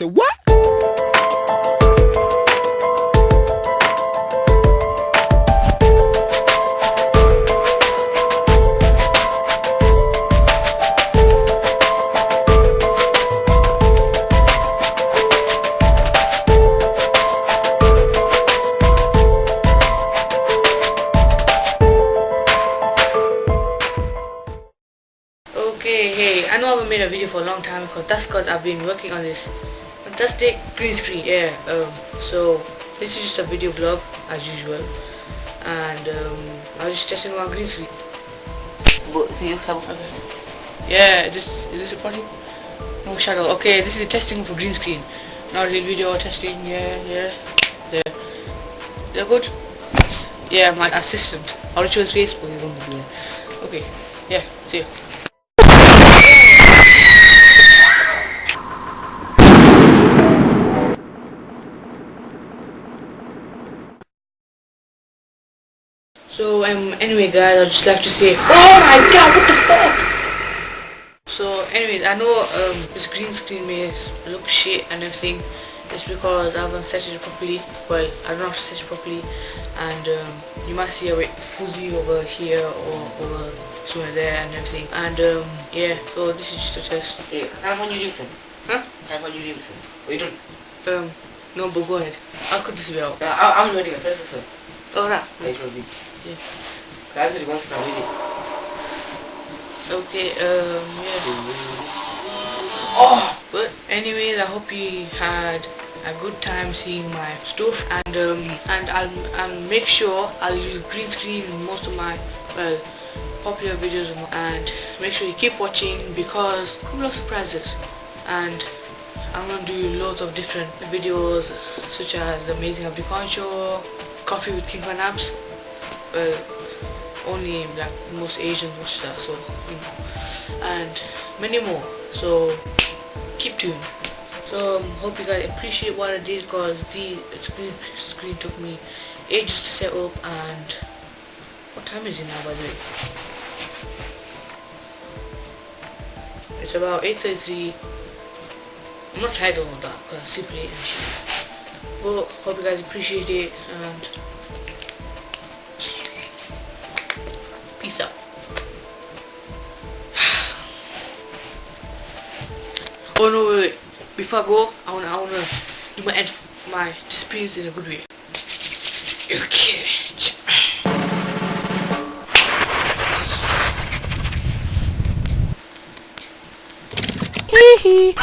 Say what? okay hey i know i haven't made a video for a long time because that's because i've been working on this fantastic green screen. Yeah. Um, so this is just a video blog as usual, and um, I was just testing my green screen. Yeah. This is this recording? No shadow. Okay. This is testing for green screen. Not real video testing. Yeah. Yeah. Yeah. They're good. Yeah. My assistant. I'll show his face, but you don't do it. Okay. Yeah. See you. So um anyway guys I'd just like to say Oh my god what the fuck? So anyways I know um this green screen may look shit and everything. It's because I haven't set it properly. Well I don't know how to set it properly. And um, you might see a bit fuzzy over here or over somewhere there and everything. And um yeah so this is just a test. Kan apa you do Huh? Kan apa you do What are you doing? Um no but go ahead. I'll cut this video out. Ya, I'm ready. Saya selesai. Oh nah Saya ready. Yeah. Saya sudah kau. Okay um yeah Oh. But anyways, I hope you had a good time seeing my stuff and um, and I'll, I'll make sure I'll use green screen in most of my well popular videos and make sure you keep watching because couple of surprises and I'm gonna do loads of different videos such as the Amazing Abdikhan Show, Coffee with King Khan Apps. Well, only like most Asians watch that so you know. And many more so keep tuned. So um, hope you guys appreciate what I did because the screen, screen took me ages to set up and what time is it now by the way? It's about 8.33 I'm not tired of all that because I'm super late and shit but hope you guys appreciate it and peace out Oh no, wait, wait. Before I go, I wanna, I wanna do my end, my experience in a good way. Okay. Hee.